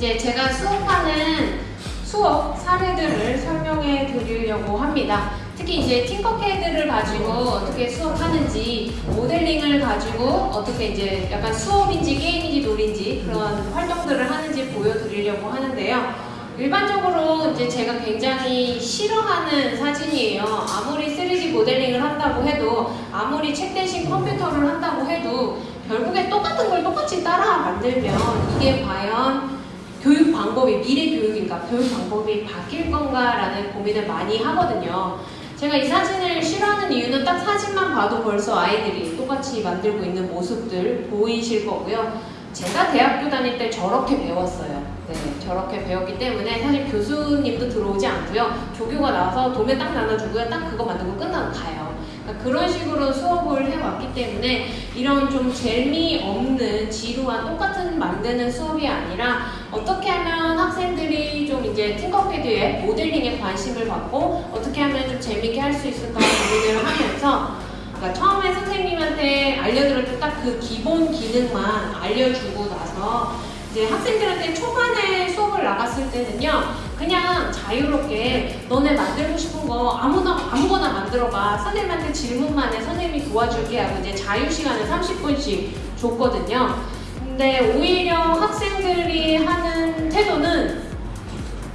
이제 제가 수업하는 수업 사례들을 설명해 드리려고 합니다. 특히 이제 팅커캐드를 가지고 어떻게 수업하는지 모델링을 가지고 어떻게 이제 약간 수업인지 게임인지 놀인지 그런 활동들을 하는지 보여드리려고 하는데요. 일반적으로 이제 제가 굉장히 싫어하는 사진이에요. 아무리 3D 모델링을 한다고 해도 아무리 책 대신 컴퓨터를 한다고 해도 결국에 똑같은 걸 똑같이 따라 만들면 이게 과연 교육 방법이 미래 교육인가 교육 방법이 바뀔 건가라는 고민을 많이 하거든요. 제가 이 사진을 싫어하는 이유는 딱 사진만 봐도 벌써 아이들이 똑같이 만들고 있는 모습들 보이실 거고요. 제가 대학교 다닐 때 저렇게 배웠어요. 네, 저렇게 배웠기 때문에 사실 교수님도 들어오지 않고요. 조교가 나와서 도면 딱 나눠주고요. 딱 그거 만들고 끝나고 가요. 그러니까 그런 식으로 수업을 해왔기 때문에 이런 좀 재미없는 지루한 똑같은 만드는 수업이 아니라 어떻게 하면 학생들이 좀 이제 팅커패드에 모델링에 관심을 갖고 어떻게 하면 좀 재밌게 할 수 있을까 고민을 하면서 그러니까 처음에 선생님한테 알려드렸을 때딱그 기본 기능만 알려주고 나서 이제 학생들한테 초반에 수업을 나갔을 때는요 그냥 자유롭게 너네 만들고 싶은 거 아무나 아무거나 만들어봐 선생님한테 질문만 해. 선생님이 도와줄게 하고 이제 자유 시간을 30분씩 줬거든요. 근데 오히려 학생들이 하는 태도는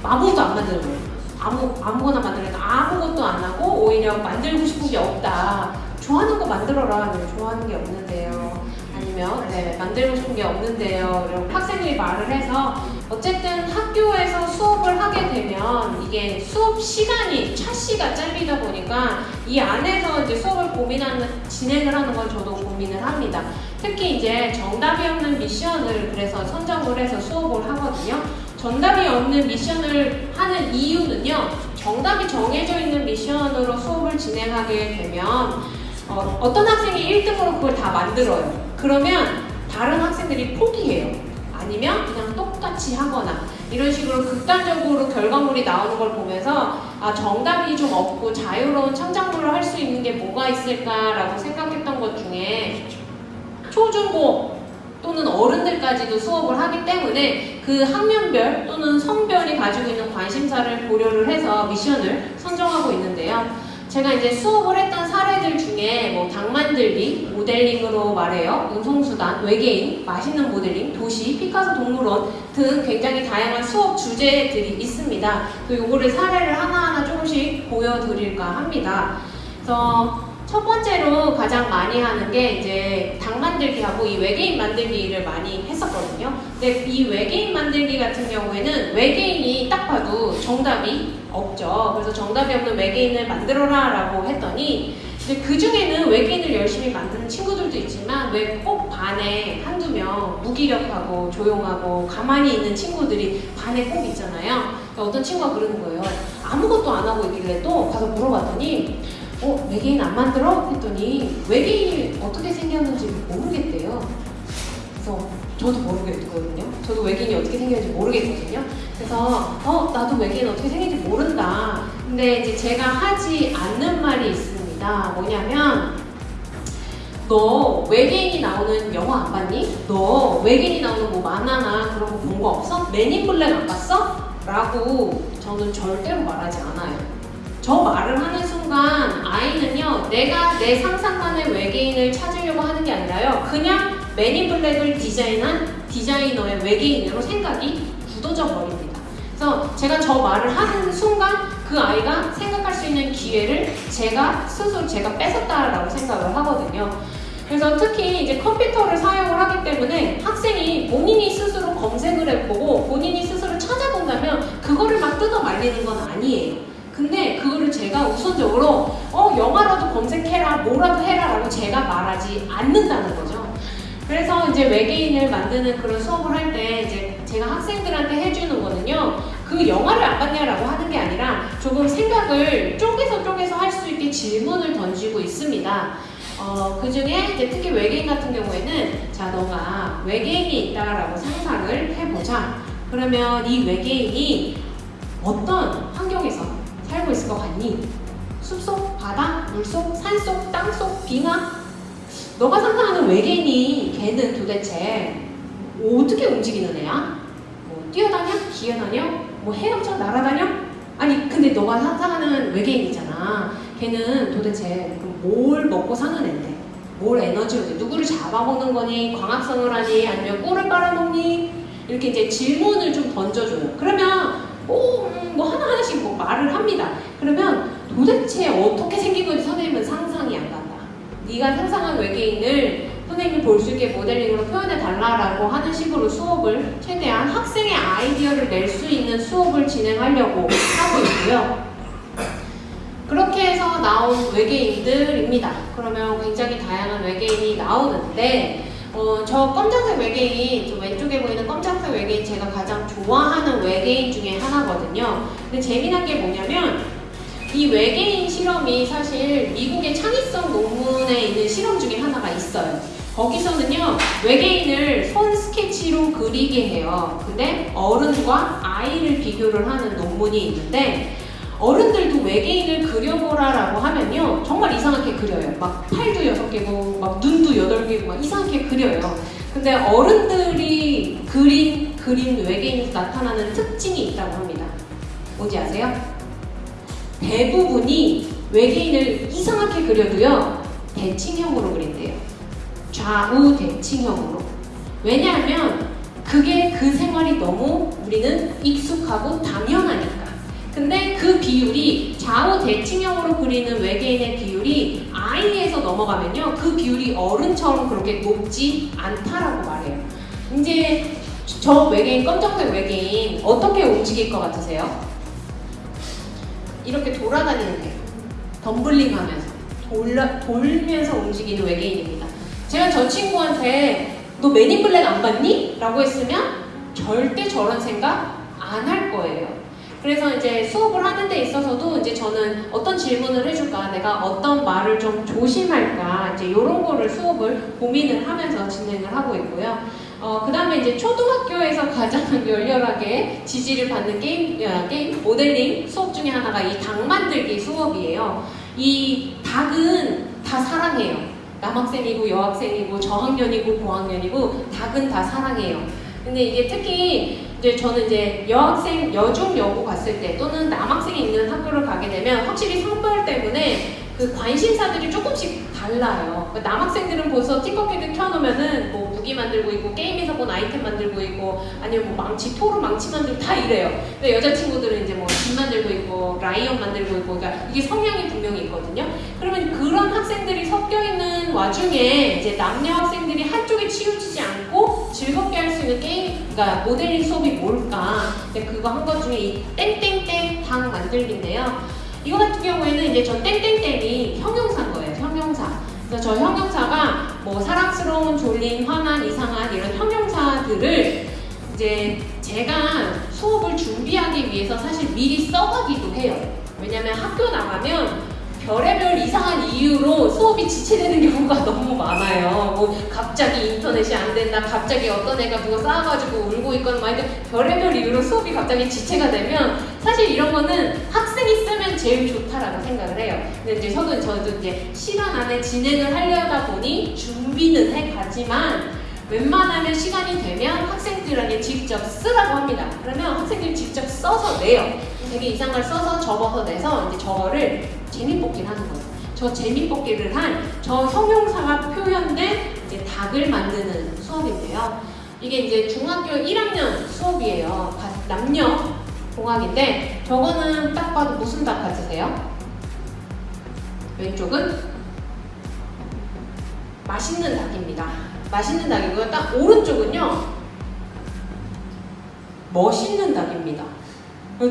아무것도 안 거예요. 아무, 아무거나 만들니까 아무것도 안 하고 오히려 만들고 싶은 게 없다 좋아하는 거 만들어라. 네, 좋아하는 게 없는데요. 아니면 네, 만들고 싶은 게 없는데요. 이런 학생들이 말을 해서 어쨌든 학교에서 수업을 하게 되면 이게 수업 시간이 차시가 짧리다 보니까 이 안에서 이제 수업을 고민하는 진행을 하는 걸 저도 고민을 합니다. 특히 이제 정답이 없는 미션을 그래서 선정을 해서 수업을 하거든요. 정답이 없는 미션을 하는 이유는요. 정답이 정해져 있는 미션으로 수업을 진행하게 되면 어, 어떤 학생이 1등으로 그걸 다 만들어요 그러면 다른 학생들이 포기해요 아니면 그냥 똑같이 하거나 이런 식으로 극단적으로 결과물이 나오는 걸 보면서 아 정답이 좀 없고 자유로운 창작물을 할수 있는 게 뭐가 있을까라고 생각했던 것 중에 초중고 또는 어른들까지도 수업을 하기 때문에 그 학년별 또는 성별이 가지고 있는 관심사를 고려를 해서 미션을 선정하고 있는데요. 제가 이제 수업을 했던 사례들 중에 뭐당 만들기, 모델링으로 말해요. 운송수단, 외계인, 맛있는 모델링, 도시, 피카소 동물원 등 굉장히 다양한 수업 주제들이 있습니다. 또 요거를 사례를 하나하나 조금씩 보여드릴까 합니다. 그래서 첫 번째로 가장 많이 하는 게 이제 당 만들기하고 이 외계인 만들기 를 많이 했었거든요. 근데 이 외계인 만들기 같은 경우에는 외계인이 딱 봐도 정답이 없죠. 그래서 정답이 없는 외계인을 만들어라 라고 했더니 이제 그 중에는 외계인을 열심히 만드는 친구들도 있지만 왜 꼭 반에 한두 명 무기력하고 조용하고 가만히 있는 친구들이 반에 꼭 있잖아요. 그러니까 어떤 친구가 그러는 거예요. 아무것도 안 하고 있길래 또 가서 물어봤더니 어? 외계인 안 만들어? 했더니 외계인이 어떻게 생겼는지 모르겠대요. 그래서 저도 모르겠거든요. 저도 외계인이 어떻게 생겼는지 모르겠거든요. 그래서 어? 나도 외계인 어떻게 생긴지 모른다. 근데 이제 제가 하지 않는 말이 있습니다. 뭐냐면 너 외계인이 나오는 영화 안 봤니? 너 외계인이 나오는 뭐 만화나 그런 거 본 거 없어? 맨인 블랙 안 봤어? 라고 저는 절대로 말하지 않아요. 저 말을 하는 순간 아이는요 내가 내 상상만의 외계인을 찾으려고 하는 게 아니라요. 그냥 맨인 블랙을 디자인한 디자이너의 외계인으로 생각이 굳어져 버립니다. 그래서 제가 저 말을 하는 순간 그 아이가 생각할 수 있는 기회를 제가 스스로 제가 뺏었다라고 생각을 하거든요. 그래서 특히 이제 컴퓨터를 사용을 하기 때문에 학생이 본인이 스스로 검색을 해보고 본인이 스스로 찾아본다면 그거를 막 뜯어 말리는 건 아니에요 근데 그거를 제가 우선적으로 어 영화라도 검색해라 뭐라도 해라 라고 제가 말하지 않는다는 거죠. 그래서 이제 외계인을 만드는 그런 수업을 할 때 이제 제가 학생들한테 해주는 거는요 그 영화를 안 봤냐라고 하는 게 아니라 조금 생각을 쪼개서 쪼개서 할 수 있게 질문을 던지고 있습니다. 어, 그 중에 이제 특히 외계인 같은 경우에는 자 너가 외계인이 있다라고 상상을 해보자. 그러면 이 외계인이 어떤 환경에서 살고 있을 것 같니? 숲속, 바다, 물속, 산속, 땅속, 빙하? 너가 상상하는 외계인이 걔는 도대체 어떻게 움직이는 애야? 뭐 뛰어다녀? 기어다녀? 뭐 헤엄쳐? 날아다녀? 아니 근데 너가 상상하는 외계인이잖아. 걔는 도대체 뭘 먹고 사는 앤데? 뭘 에너지로 돼? 누구를 잡아먹는 거니? 광합성을 하니? 아니면 꿀을 빨아먹니? 이렇게 이제 질문을 좀 던져줘요. 그러면 오, 음, 뭐 하나하나씩 뭐 말을 합니다. 그러면 도대체 어떻게 생긴 건지 선생님은 상상이 안 간다. 네가 상상한 외계인을 선생님이 볼 수 있게 모델링으로 표현해 달라라고 하는 식으로 수업을 최대한 학생의 아이디어를 낼 수 있는 수업을 진행하려고 하고 있고요. 그렇게 해서 나온 외계인들입니다. 그러면 굉장히 다양한 외계인이 나오는데 어, 저 검정색 외계인, 저 왼쪽에 보이는 검정색 외계인 제가 가장 좋아하는 외계인 중에 하나거든요. 근데 재미난 게 뭐냐면 이 외계인 실험이 사실 미국의 창의성 논문에 있는 실험 중에 하나가 있어요. 거기서는요, 외계인을 손 스케치로 그리게 해요. 근데 어른과 아이를 비교를 하는 논문이 있는데 어른들도 외계인을 그려보라라고 하면요. 정말 이상하게 그려요. 막 팔도 여섯 개고 막 눈도 여덟 개고 막 이상하게 그려요. 근데 어른들이 그린 그린 외계인에서 나타나는 특징이 있다고 합니다. 뭔지 아세요? 대부분이 외계인을 이상하게 그려도요 대칭형으로 그린대요. 좌우 대칭형으로. 왜냐하면 그게 그 생활이 너무 우리는 익숙하고 당연하니까 근데 그 비율이 좌우 대칭형으로 그리는 외계인의 비율이 아이에서 넘어가면요. 그 비율이 어른처럼 그렇게 높지 않다라고 말해요. 이제 저 외계인, 검정색 외계인 어떻게 움직일 것 같으세요? 이렇게 돌아다니는 데 덤블링 하면서 돌라, 돌면서 움직이는 외계인입니다. 제가 저 친구한테 너 매니블랙 안 봤니? 라고 했으면 절대 저런 생각 안 할 거예요. 그래서 이제 수업을 하는 데 있어서도 이제 저는 어떤 질문을 해줄까, 내가 어떤 말을 좀 조심할까, 이제 이런 거를 수업을 고민을 하면서 진행을 하고 있고요. 어, 그 다음에 이제 초등학교에서 가장 열렬하게 지지를 받는 게임, 야, 게임, 모델링 수업 중에 하나가 이 닭 만들기 수업이에요. 이 닭은 다 사랑해요. 남학생이고 여학생이고 저학년이고 고학년이고 닭은 다 사랑해요. 근데 이게 특히 이제 저는 이제 여학생, 여중, 여고 갔을 때 또는 남학생이 있는 학교를 가게 되면 확실히 성별 때문에 그 관심사들이 조금씩 달라요. 그 남학생들은 벌써 Tinkercad 켜놓으면은 뭐 무기 만들고 있고 게임에서 본 아이템 만들고 있고 아니면 뭐 망치, 토르 망치 만들고 다 이래요. 근데 여자친구들은 이제 뭐 집 만들고 있고 라이언 만들고 있고 그러니까 이게 성향이 분명히 있거든요. 그러면 그런 학생들이 섞여 있는 와중에 이제 남녀 학생들이 한쪽에 치우치지 않고 즐겁게 할 수 있는 게임, 그러니까 모델링 수업이 뭘까? 그거 한 것 중에 이 땡땡땡 당 만들기인데요. 이거 같은 경우에는 이제 저 땡땡땡이 형용사인 거예요. 형용사. 그래서 저 형용사가 뭐 사랑스러운, 졸린, 화난, 이상한 이런 형용사들을 이제 제가 수업을 준비하기 위해서 사실 미리 써가기도 해요. 왜냐면 학교 나가면 별의별 이상한 이유로 수업이 지체되는 경우가 너무 많아요. 뭐 갑자기 인터넷이 안 된다, 갑자기 어떤 애가 누가 쌓아가지고 울고 있거나 막 이렇게 별의별 이유로 수업이 갑자기 지체가 되면 사실 이런 거는 학생이 쓰면 제일 좋다라고 생각을 해요. 근데 이제 저도 저도 이제 시간 안에 진행을 하려다 보니 준비는 해 가지만 웬만하면 시간이 되면 학생들에게 직접 쓰라고 합니다. 그러면 학생들이 직접 써서 내요. 되게 이상한 써서 접어서 내서 이제 저거를 재미뽑기를 하는 거예요. 저 재미뽑기를 한 저 형용사가 표현된 이제 닭을 만드는 수업인데요. 이게 이제 중학교 1학년 수업이에요. 남녀 공학인데 저거는 딱 봐도 무슨 닭 같으세요? 왼쪽은 맛있는 닭입니다. 맛있는 닭이고요. 딱 오른쪽은요. 멋있는 닭입니다.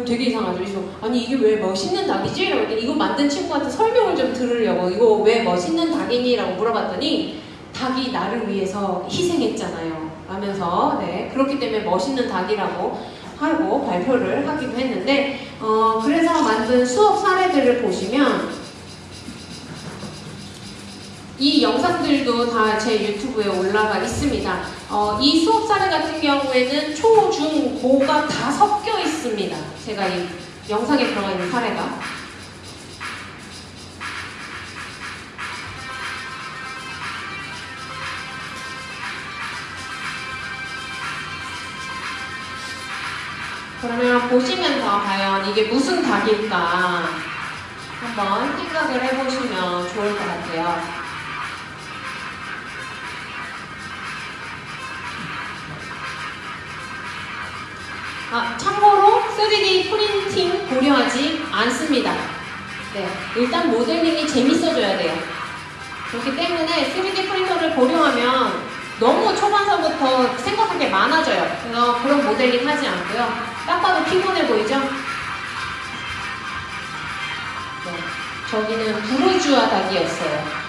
되게 이상하죠. 그래서 아니 이게 왜 멋있는 닭이지? 라고 했더니 이거 만든 친구한테 설명을 좀 들으려고 이거 왜 멋있는 닭이니? 라고 물어봤더니 닭이 나를 위해서 희생했잖아요. 하면서 네 그렇기 때문에 멋있는 닭이라고 하고 발표를 하기도 했는데 어 그래서 만든 수업 사례들을 보시면 이 영상들도 다 제 유튜브에 올라가 있습니다. 어, 이 수업 사례 같은 경우에는 초, 중, 고가 다 섞여 있습니다. 제가 이 영상에 들어가 있는 사례가. 보시면서 과연 이게 무슨 닭일까 한번 생각을 해보시면 좋을 것 같아요. 아, 참고로 3D 프린팅 고려하지 않습니다. 네, 일단 모델링이 재밌어져야 돼요. 그렇기 때문에 3D 프린터를 고려하면 너무 초반서부터 생각할 게 많아져요. 그래서 모델링 하지 않고요. 딱 봐도 피곤해 보이죠? 네, 저기는 부르주아 닭이었어요.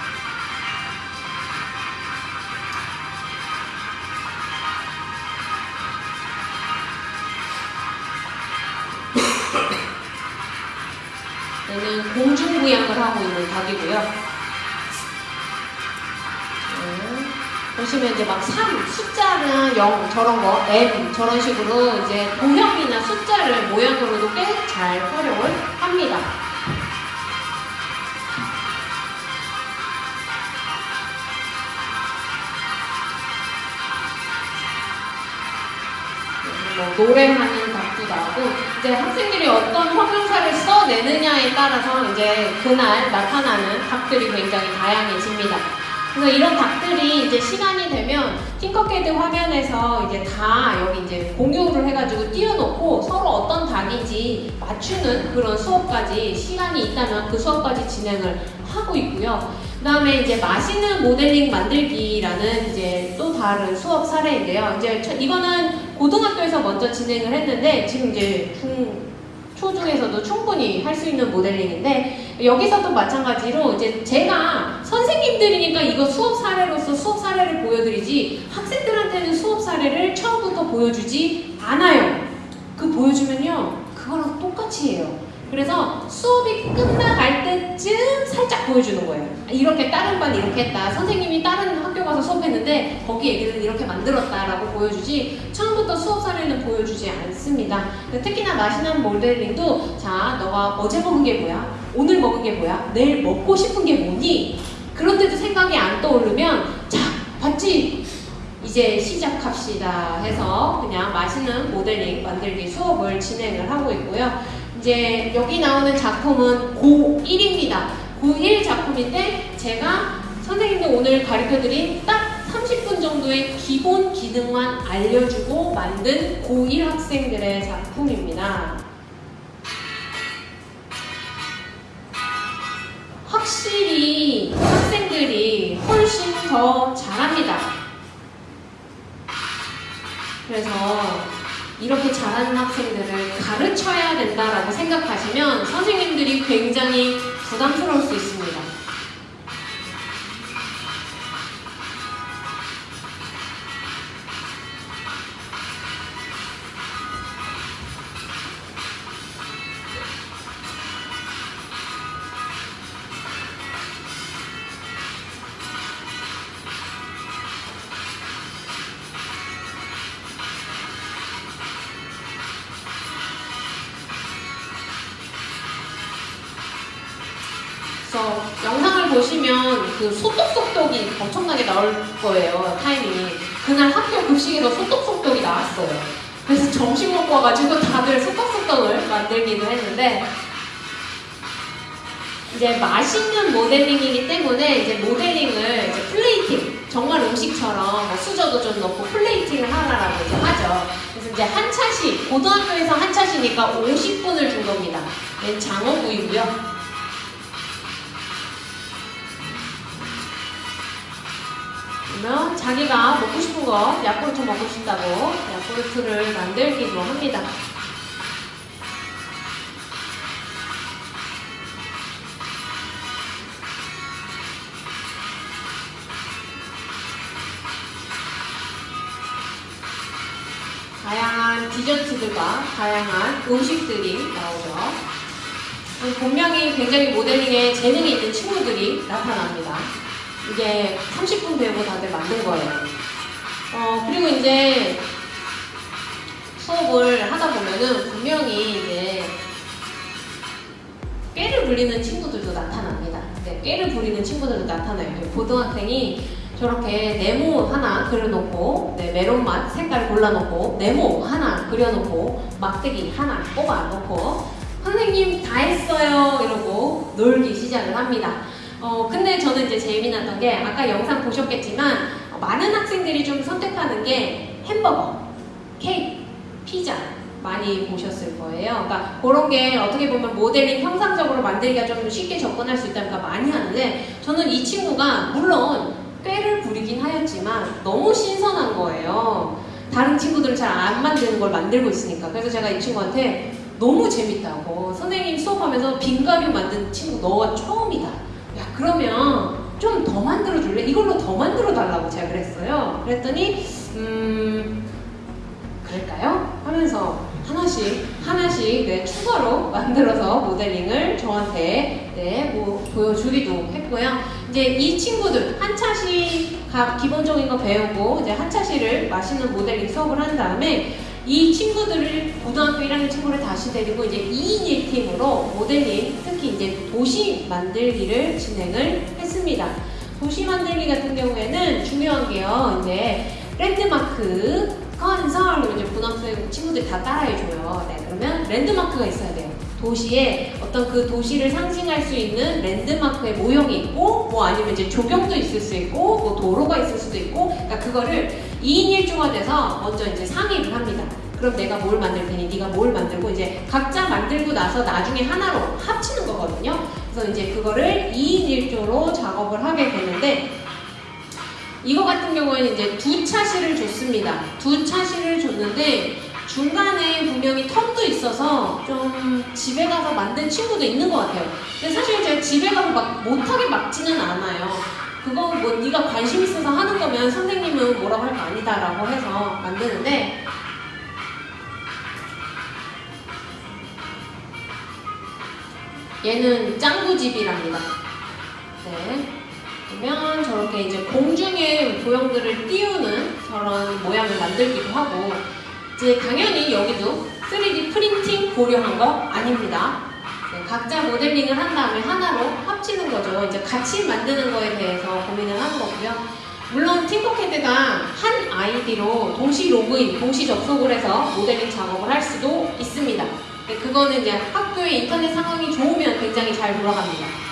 얘는 공중부양을 하고 있는 닭이고요. 보시면 이제 막 3, 숫자는 0 저런 거, M 저런 식으로 이제 도형이나 숫자를 모양으로도 꽤 잘 활용을 합니다. 뭐 노래하는 닭도 나고 이제 학생들이 어떤 형용사를 써내느냐에 따라서 이제 그날 나타나는 닭들이 굉장히 다양해집니다. 그래서 이런 닭들이 이제 시간이 되면 팅커캐드 화면에서 이제 다 여기 이제 공유를 해가지고 띄워놓고 서로 어떤 닭인지 맞추는 그런 수업까지 시간이 있다면 그 수업까지 진행을 하고 있고요. 그 다음에 이제 맛있는 모델링 만들기라는 이제 또 다른 수업 사례인데요. 이제 이거는 고등학교에서 먼저 진행을 했는데 지금 이제 중, 초중에서도 충분히 할 수 있는 모델링인데 여기서도 마찬가지로 이제 제가 선생님들이니까 이거 수업 사례로서 수업 사례를 보여드리지 학생들한테는 수업 사례를 처음부터 보여주지 않아요. 그 보여주면요 그거랑 똑같이 해요. 그래서 수업이 끝나갈 때쯤 살짝 보여주는 거예요. 이렇게 다른 반 이렇게 했다. 선생님이 다른 학교 가서 수업했는데 거기 애들은 이렇게 만들었다라고 보여주지 처음부터 수업 사례는 보여주지 않습니다. 특히나 맛있는 모델링도 자 너가 어제 먹은 게 뭐야? 오늘 먹은 게 뭐야? 내일 먹고 싶은 게 뭐니? 그런데도 생각이 안 떠오르면 자 봤지? 이제 시작합시다 해서 그냥 맛있는 모델링 만들기 수업을 진행을 하고 있고요. 이제 여기 나오는 작품은 고1입니다. 고1 작품인데 제가 선생님들 오늘 가르쳐드린 딱 30분 정도의 기본 기능만 알려주고 만든 고1 학생들의 작품입니다. 확실히 학생들이 훨씬 더 잘합니다. 그래서 이렇게 잘하는 학생들을 가르쳐야 된다라고 생각하시면 선생님들이 굉장히 부담스러울 수 있습니다. 급식에서 소떡소떡이 나왔어요. 그래서 점심 먹고 와가지고 다들 소떡소떡을 만들기도 했는데 이제 맛있는 모델링이기 때문에 이제 모델링을 이제 플레이팅 정말 음식처럼 뭐 수저도 좀 넣고 plating을 하라라고 이제 하죠. 그래서 이제 한 차시 고등학교에서 한 차시니까 50분을 준 겁니다. 얘는 장어구이고요. 그러면 자기가 먹고 싶은 거 야쿠르트 먹고 싶다고 야쿠르트를 만들기도 합니다. 다양한 디저트들과 다양한 음식들이 나오죠. 본명이 굉장히 모델링에 재능이 있는 친구들이 나타납니다. 이게 30분 배우고 다들 만든 거예요. 어, 그리고 이제 수업을 하다 보면은 분명히 이제 꾀를 부리는 친구들도 나타납니다. 네, 꾀를 부리는 친구들도 나타나요. 고등학생이 저렇게 네모 하나 그려놓고 네, 메론맛 색깔 골라놓고 네모 하나 그려놓고 막대기 하나 뽑아놓고 선생님 다 했어요 이러고 놀기 시작을 합니다. 어 근데 저는 이제 재미났던 게 아까 영상 보셨겠지만 어, 많은 학생들이 좀 선택하는 게 햄버거, 케이크, 피자 많이 보셨을 거예요. 그러니까 그런 게 어떻게 보면 모델링 형상적으로 만들기가 좀 쉽게 접근할 수 있다니까 많이 하는데 저는 이 친구가 물론 꾀를 부리긴 하였지만 너무 신선한 거예요. 다른 친구들은 잘 안 만드는 걸 만들고 있으니까. 그래서 제가 이 친구한테 너무 재밌다고 선생님 수업하면서 빙가류 만든 친구 너가 처음이다. 야 그러면 좀 더 만들어 줄래? 이걸로 더 만들어 달라고 제가 그랬어요. 그랬더니 음 그럴까요? 하면서 하나씩 하나씩 네, 추가로 만들어서 모델링을 저한테 네, 뭐, 보여주기도 했고요. 이제 이 친구들 한 차씩 각 기본적인 거 배우고 이제 한 차씩을 맛있는 모델링 수업을 한 다음에 이 친구들을 고등학교 1학년 친구를 다시 데리고 이제 2인 1팀으로 모델링 특히 이제 도시 만들기를 진행을 했습니다. 도시 만들기 같은 경우에는 중요한 게요. 이제 랜드마크 건설 그러면 이제 고등학생 친구들이 다 따라해줘요. 네, 그러면 랜드마크가 있어야 돼요. 도시에 어떤 그 도시를 상징할 수 있는 랜드마크의 모형이 있고 뭐 아니면 이제 조경도 있을 수 있고 뭐 도로가 있을 수도 있고 그러니까 그거를 2인 1조가 돼서 먼저 이제 상의를 합니다. 그럼 내가 뭘 만들 테니 네가 뭘 만들고 이제 각자 만들고 나서 나중에 하나로 합치는 거거든요. 그래서 이제 그거를 2인 1조로 작업을 하게 되는데 이거 같은 경우에는 이제 두 차시를 줬습니다. 두 차시를 줬는데 중간에 분명히 텀도 있어서 좀 집에 가서 만든 친구도 있는 것 같아요. 근데 사실 제가 집에 가서 막 못하게 막지는 않아요. 그거 뭐 네가 관심 있어서 하는 거면 선생님은 뭐라고 할 거 아니다 라고 해서 만드는데 얘는 짱구집이랍니다. 네. 그러면 저렇게 이제 공중에 도형들을 띄우는 저런 모양을 만들기도 하고 이제 당연히 여기도 3D 프린팅 고려한 거 아닙니다. 네, 각자 모델링을 한 다음에 하나로 합치는 거죠. 이제 같이 만드는 거에 대해서 고민을 하는 거고요. 물론 팅커캐드가 한 아이디로 동시 로그인, 동시 접속을 해서 모델링 작업을 할 수도 있습니다. 네, 그거는 이제 학교의 인터넷 상황이 좋으면 굉장히 잘 돌아갑니다.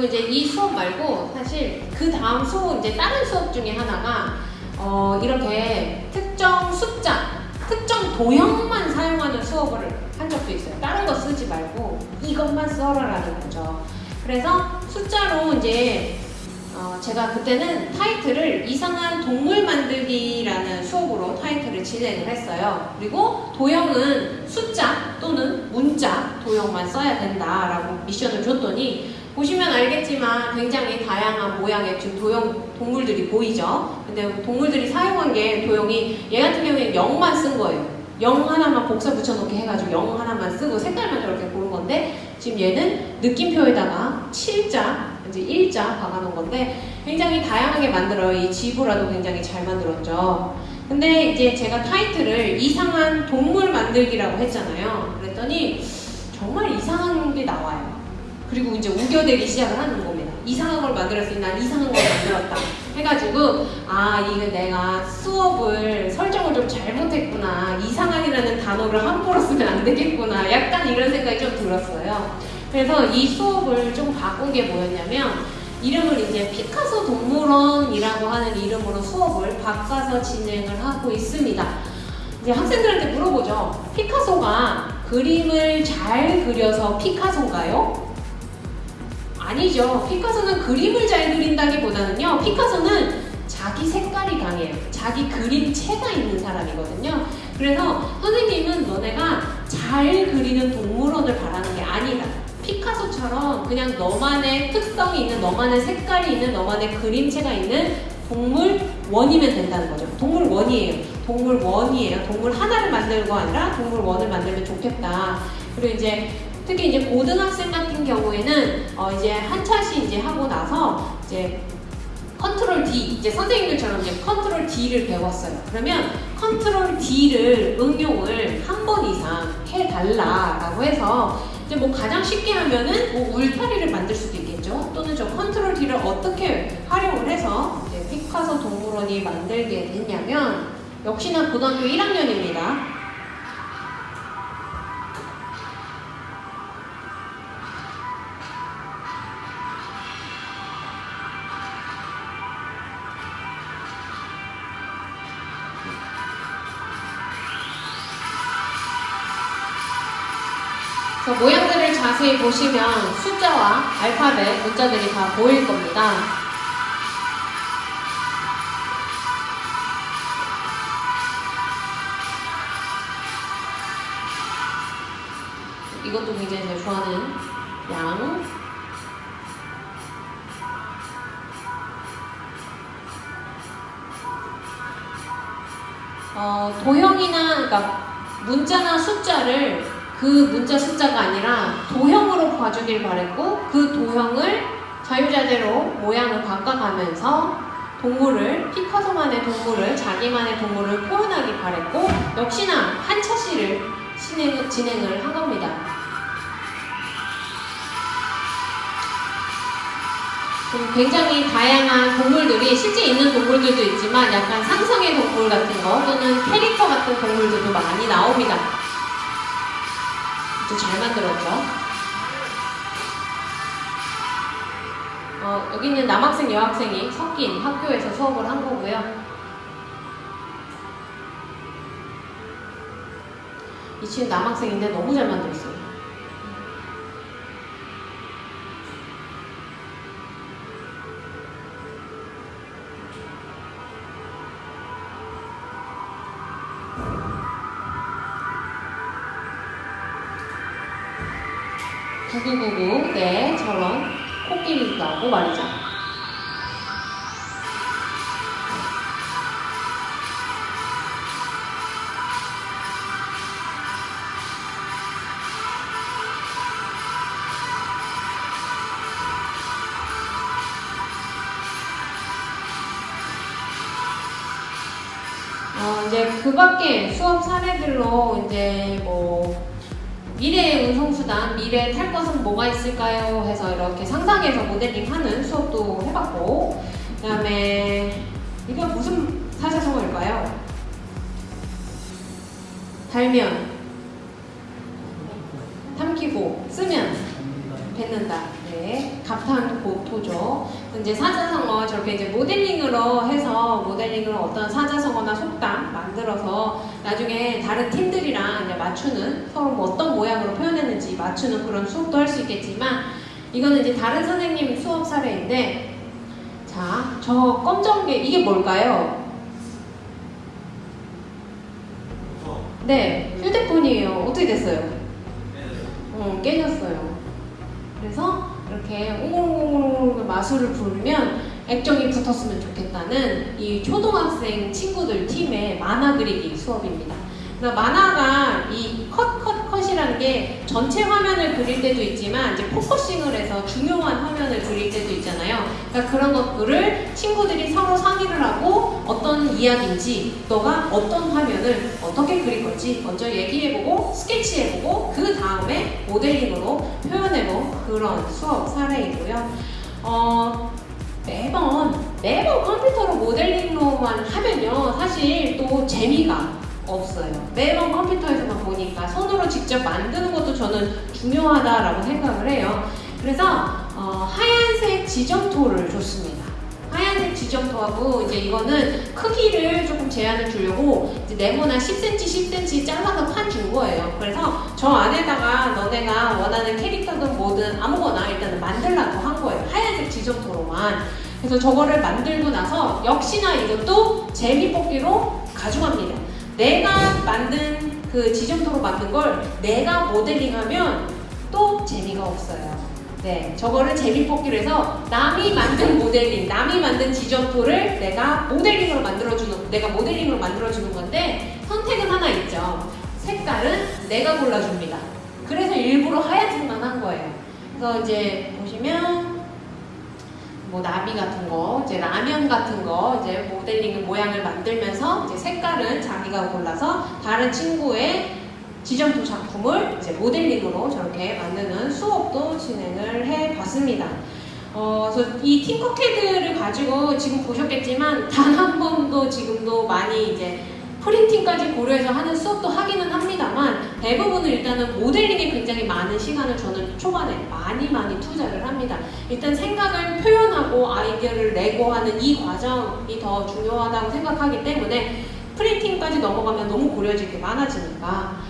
그리고 이제 이 수업 말고 사실 그 다음 수업, 이제 다른 수업 중에 하나가 어, 이렇게 특정 숫자, 특정 도형만 사용하는 수업을 한 적도 있어요. 다른 거 쓰지 말고 이것만 써라라는 거죠. 그래서 숫자로 이제 어, 제가 그때는 타이틀을 이상한 동물 만들기라는 수업으로 타이틀을 진행을 했어요. 그리고 도형은 숫자 또는 문자 도형만 써야 된다라고 미션을 줬더니 보시면 알겠지만 굉장히 다양한 모양의 지금 도형 동물들이 보이죠. 근데 동물들이 사용한 게 도형이 얘 같은 경우에 0만 쓴 거예요. 0 하나만 복사 붙여놓기 해가지고 0 하나만 쓰고 색깔만 저렇게 고른 건데 지금 얘는 느낌표에다가 7자 이제 1자 박아놓은 건데 굉장히 다양하게 만들어요. 이 지브라도 굉장히 잘 만들었죠. 근데 이제 제가 타이틀을 이상한 동물 만들기라고 했잖아요. 그랬더니 정말 이상한 게 나와요. 그리고 이제 우겨대기 시작을 하는 겁니다. 이상한 걸 만들었으니 난 이상한 걸 만들었다. 해가지고 아 이게 내가 수업을 설정을 좀 잘못했구나. 이상한이라는 단어를 함부로 쓰면 안 되겠구나. 약간 이런 생각이 좀 들었어요. 그래서 이 수업을 좀 바꾼 게 뭐였냐면 이름을 이제 피카소 동물원이라고 하는 이름으로 수업을 바꿔서 진행을 하고 있습니다. 이제 학생들한테 물어보죠. 피카소가 그림을 잘 그려서 피카소인가요? 아니죠. 피카소는 그림을 잘 그린다기보다는요. 피카소는 자기 색깔이 강해요. 자기 그림체가 있는 사람이거든요. 그래서 선생님은 너네가 잘 그리는 동물원을 바라는 게 아니다. 피카소처럼 그냥 너만의 특성이 있는 너만의 색깔이 있는 너만의 그림체가 있는 동물원이면 된다는 거죠. 동물원이에요. 동물원이에요. 동물 하나를 만드는 게 아니라 동물원을 만들면 좋겠다. 그리고 이제 특히 이제 고등학생 같은 경우에는 어 이제 한 차시 이제 하고 나서 이제 control D 이제 선생님들처럼 이제 control D를 배웠어요. 그러면 control D를 응용을 한 번 이상 해달라라고 해서 이제 뭐 가장 쉽게 하면은 뭐 울타리를 만들 수도 있겠죠. 또는 저 control D를 어떻게 활용을 해서 이제 피카소 동물원이 만들게 됐냐면 역시나 고등학교 1학년입니다. 자세히 보시면 숫자와 알파벳, 문자들이 다 보일 겁니다. 이것도 굉장히 좋아하는 양. 어, 도형이나, 그러니까 문자나 숫자를 그 문자 숫자가 아니라 도형으로 봐주길 바랬고 그 도형을 자유자재로 모양을 바꿔가면서 동물을 피카소만의 동물을 자기만의 동물을 표현하기 바랬고 역시나 한 차시를 진행, 진행을 한 겁니다. 음, 굉장히 다양한 동물들이 실제 있는 동물들도 있지만 약간 상상의 동물 같은 거 또는 캐릭터 같은 동물들도 많이 나옵니다. 또 잘 만들었죠. 어, 여기 있는 남학생, 여학생이 섞인 학교에서 수업을 한 거고요. 이 친구 남학생인데 너무 잘 만들었어요. 말이죠. 어, 이제 그 밖에 수업 사례들로 이제 뭐 미래의 운송수단, 미래에 탈 것은 뭐가 있을까요? 해서 이렇게 상상해서 모델링 하는 수업도 해봤고 그 다음에 이건 무슨 사자성어일까요? 달면 삼키고 쓰면 뱉는다. 네, 감탄 고토죠. 이제 사자성어 저렇게 이제 모델링으로 해서 모델링으로 어떤 사자성어나 속담 만들어서 나중에 다른 팀들이랑 이제 맞추는 서로 뭐 어떤 모양으로 표현했는지 맞추는 그런 수업도 할 수 있겠지만 이거는 이제 다른 선생님 수업 사례인데 자, 저 검정 게 이게 뭘까요? 네, 휴대폰이에요. 어떻게 됐어요? 어, 깨졌어요. 그래서 이렇게 옹골옹골옹골 마술을 부리면 액정이 붙었으면 좋겠다는 이 초등학생 친구들 팀의 만화 그리기 수업입니다. 그러니까 만화가 이 컷, 컷, 컷이라는 게 전체 화면을 그릴 때도 있지만 이제 focusing을 해서 중요한 화면을 그릴 때도 있잖아요. 그러니까 그런 것들을 친구들이 서로 상의를 하고 어떤 이야기인지 너가 어떤 화면을 어떻게 그릴 건지 먼저 얘기해보고 스케치해보고 그 다음에 모델링으로 표현해본 그런 수업 사례이고요. 어, 매번 매번 컴퓨터로 모델링로만 하면요 사실 또 재미가 없어요. 매번 컴퓨터에서만 보니까 손으로 직접 만드는 것도 저는 중요하다라고 생각을 해요. 그래서 어, 하얀색 지점토를 줬습니다. 하얀색 지점토하고 이제 이거는 크기를 조금 제한을 주려고 이제 네모나 10cm, 10cm 잘라서 판 준 거예요. 그래서 저 안에다가 너네가 원하는 캐릭터든 뭐든 아무거나 일단은 만들라고 한 거예요. 하얀색 지점토로만. 그래서 저거를 만들고 나서 역시나 이것도 재미 뽑기로 가져갑니다. 내가 만든 그 지점토로 만든 걸 내가 모델링하면 또 재미가 없어요. 네, 저거를 재미뽑기로 해서 남이 만든 모델링, 남이 만든 지점토를 내가 모델링으로 만들어주는, 내가 모델링으로 만들어주는 건데 선택은 하나 있죠. 색깔은 내가 골라줍니다. 그래서 일부러 하얀색만 한 거예요. 그래서 이제 보시면 뭐 나비 같은 거, 이제 라면 같은 거, 이제 모델링 모양을 만들면서 이제 색깔은 자기가 골라서 다른 친구의 지점토 작품을 이제 모델링으로 저렇게 만드는 수업도 진행을 해 봤습니다. 어, 그래서 이 팅커캐드를 가지고 지금 보셨겠지만 단 한 번도 지금도 많이 이제 프린팅까지 고려해서 하는 수업도 하기는 합니다만 대부분은 일단은 모델링에 굉장히 많은 시간을 저는 초반에 많이 많이 투자를 합니다. 일단 생각을 표현하고 아이디어를 내고 하는 이 과정이 더 중요하다고 생각하기 때문에 프린팅까지 넘어가면 너무 고려질 게 많아지니까